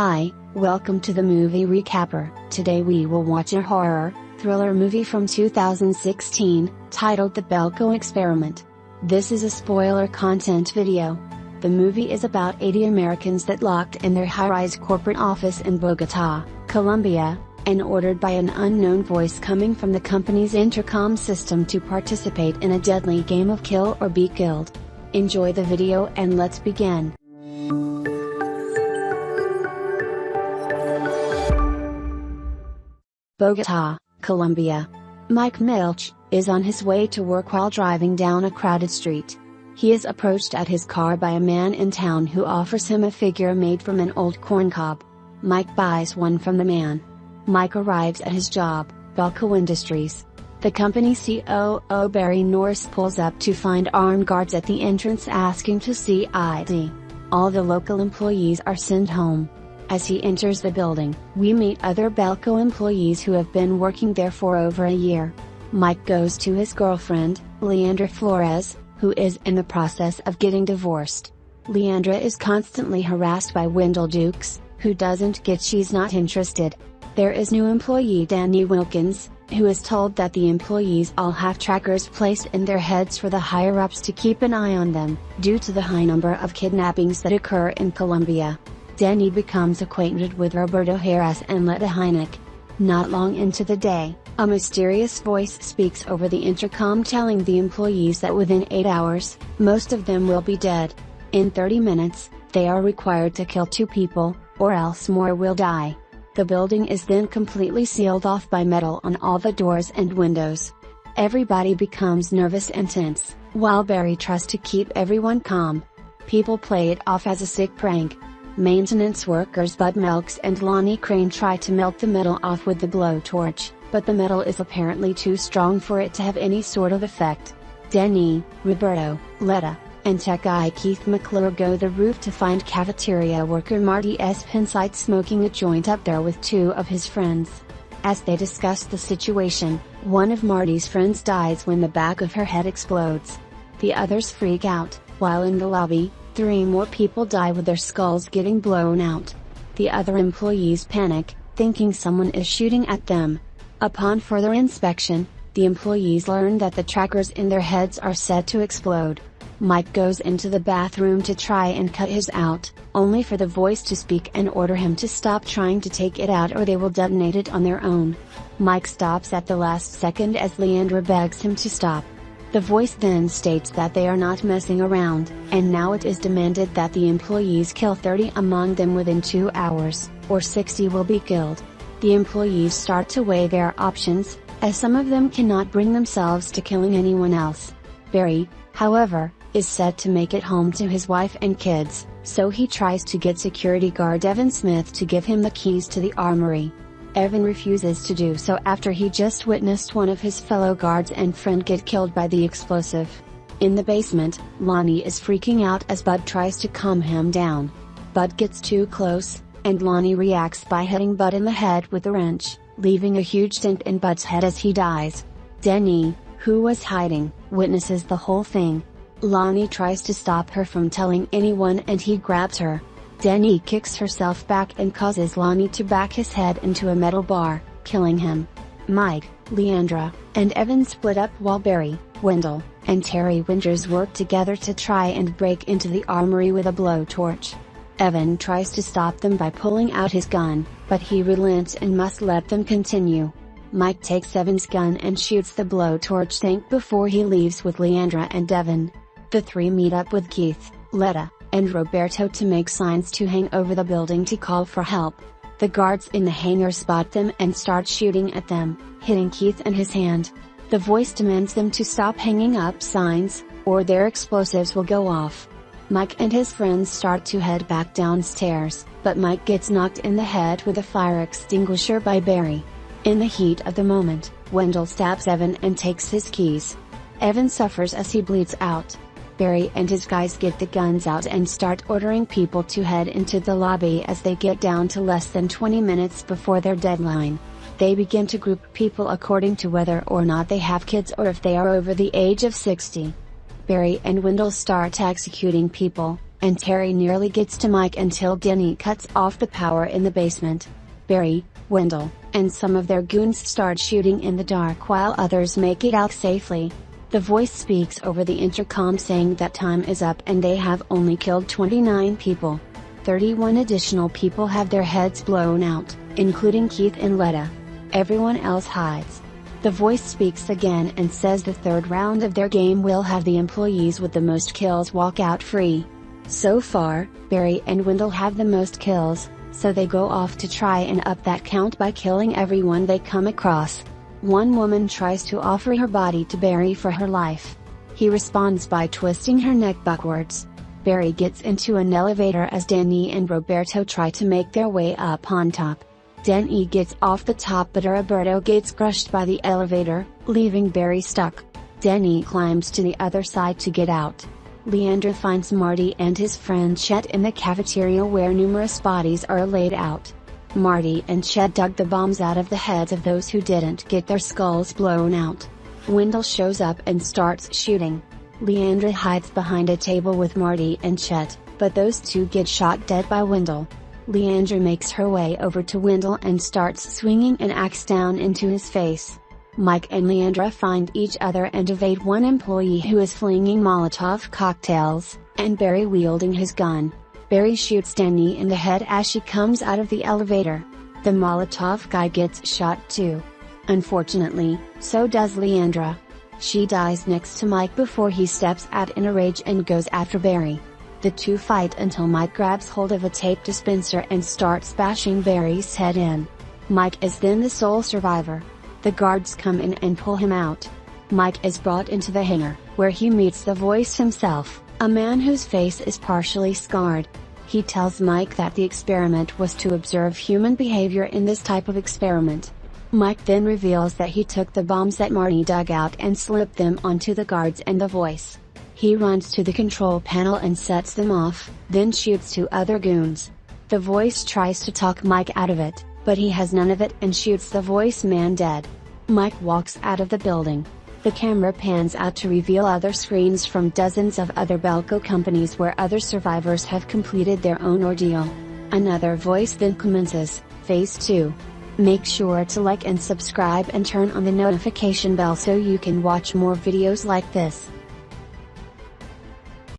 Hi, welcome to the movie recapper. Today we will watch a horror, thriller movie from 2016, titled The Belko Experiment. This is a spoiler content video. The movie is about 80 Americans that locked in their high-rise corporate office in Bogota, Colombia, and ordered by an unknown voice coming from the company's intercom system to participate in a deadly game of kill or be killed. Enjoy the video and let's begin. Bogota, Colombia. Mike Milch, is on his way to work while driving down a crowded street. He is approached at his car by a man in town who offers him a figure made from an old corn cob. Mike buys one from the man. Mike arrives at his job, Belko Industries. The company COO Barry Norris pulls up to find armed guards at the entrance asking to see ID. All the local employees are sent home. As he enters the building, we meet other Belko employees who have been working there for over a year. Mike goes to his girlfriend, Leandra Flores, who is in the process of getting divorced. Leandra is constantly harassed by Wendell Dukes, who doesn't get she's not interested. There is new employee Danny Wilkins, who is told that the employees all have trackers placed in their heads for the higher-ups to keep an eye on them, due to the high number of kidnappings that occur in Colombia. Danny becomes acquainted with Roberto Harris and Letta Heineck. Not long into the day, a mysterious voice speaks over the intercom telling the employees that within 8 hours, most of them will be dead. In 30 minutes, they are required to kill two people, or else more will die. The building is then completely sealed off by metal on all the doors and windows. Everybody becomes nervous and tense, while Barry tries to keep everyone calm. People play it off as a sick prank, Maintenance workers Bud Melks and Lonnie Crane try to melt the metal off with the blowtorch, but the metal is apparently too strong for it to have any sort of effect. Denny, Roberto, Letta, and tech guy Keith McClure go the roof to find cafeteria worker Marty Espenscheid smoking a joint up there with two of his friends. As they discuss the situation, one of Marty's friends dies when the back of her head explodes. The others freak out, while in the lobby, Three more people die with their skulls getting blown out. The other employees panic, thinking someone is shooting at them. Upon further inspection, the employees learn that the trackers in their heads are set to explode. Mike goes into the bathroom to try and cut his out, only for the voice to speak and order him to stop trying to take it out or they will detonate it on their own. Mike stops at the last second as Leandra begs him to stop. The voice then states that they are not messing around, and now it is demanded that the employees kill 30 among them within 2 hours, or 60 will be killed. The employees start to weigh their options, as some of them cannot bring themselves to killing anyone else. Barry, however, is set to make it home to his wife and kids, so he tries to get security guard Evan Smith to give him the keys to the armory. Evan refuses to do so after he just witnessed one of his fellow guards and friend get killed by the explosive. In the basement, Lonnie is freaking out as Bud tries to calm him down. Bud gets too close, and Lonnie reacts by hitting Bud in the head with a wrench, leaving a huge dent in Bud's head as he dies. Denny, who was hiding, witnesses the whole thing. Lonnie tries to stop her from telling anyone and he grabs her, Denny kicks herself back and causes Lonnie to back his head into a metal bar, killing him. Mike, Leandra, and Evan split up while Barry, Wendell, and Terry Winters work together to try and break into the armory with a blowtorch. Evan tries to stop them by pulling out his gun, but he relents and must let them continue. Mike takes Evan's gun and shoots the blowtorch tank before he leaves with Leandra and Evan. The three meet up with Keith, Letta, and Roberto to make signs to hang over the building to call for help. The guards in the hangar spot them and start shooting at them, hitting Keith and his hand. The voice demands them to stop hanging up signs, or their explosives will go off. Mike and his friends start to head back downstairs, but Mike gets knocked in the head with a fire extinguisher by Barry. In the heat of the moment, Wendell stabs Evan and takes his keys. Evan suffers as he bleeds out. Barry and his guys get the guns out and start ordering people to head into the lobby as they get down to less than 20 minutes before their deadline. They begin to group people according to whether or not they have kids or if they are over the age of 60. Barry and Wendell start executing people, and Terry nearly gets to Mike until Denny cuts off the power in the basement. Barry, Wendell, and some of their goons start shooting in the dark while others make it out safely. The voice speaks over the intercom saying that time is up and they have only killed 29 people. 31 additional people have their heads blown out, including Keith and Letta. Everyone else hides. The voice speaks again and says the third round of their game will have the employees with the most kills walk out free. So far, Barry and Wendell have the most kills, so they go off to try and up that count by killing everyone they come across. One woman tries to offer her body to Barry for her life. He responds by twisting her neck backwards. Barry gets into an elevator as Danny and Roberto try to make their way up on top. Danny gets off the top but Roberto gets crushed by the elevator, leaving Barry stuck. Danny climbs to the other side to get out. Leandra finds Marty and his friend Chet in the cafeteria where numerous bodies are laid out. Marty and Chet dug the bombs out of the heads of those who didn't get their skulls blown out. Wendell shows up and starts shooting. Leandra hides behind a table with Marty and Chet, but those two get shot dead by Wendell. Leandra makes her way over to Wendell and starts swinging an axe down into his face. Mike and Leandra find each other and evade one employee who is flinging Molotov cocktails, and Barry wielding his gun. Barry shoots Danny in the head as she comes out of the elevator. The Molotov guy gets shot too. Unfortunately, so does Leandra. She dies next to Mike before he steps out in a rage and goes after Barry. The two fight until Mike grabs hold of a tape dispenser and starts bashing Barry's head in. Mike is then the sole survivor. The guards come in and pull him out. Mike is brought into the hangar, where he meets the voice himself, a man whose face is partially scarred. He tells Mike that the experiment was to observe human behavior in this type of experiment. Mike then reveals that he took the bombs that Marty dug out and slipped them onto the guards and the voice. He runs to the control panel and sets them off, then shoots two other goons. The voice tries to talk Mike out of it, but he has none of it and shoots the voice man dead. Mike walks out of the building. The camera pans out to reveal other screens from dozens of other Belko companies where other survivors have completed their own ordeal. Another voice then commences, Phase 2. Make sure to like and subscribe and turn on the notification bell so you can watch more videos like this.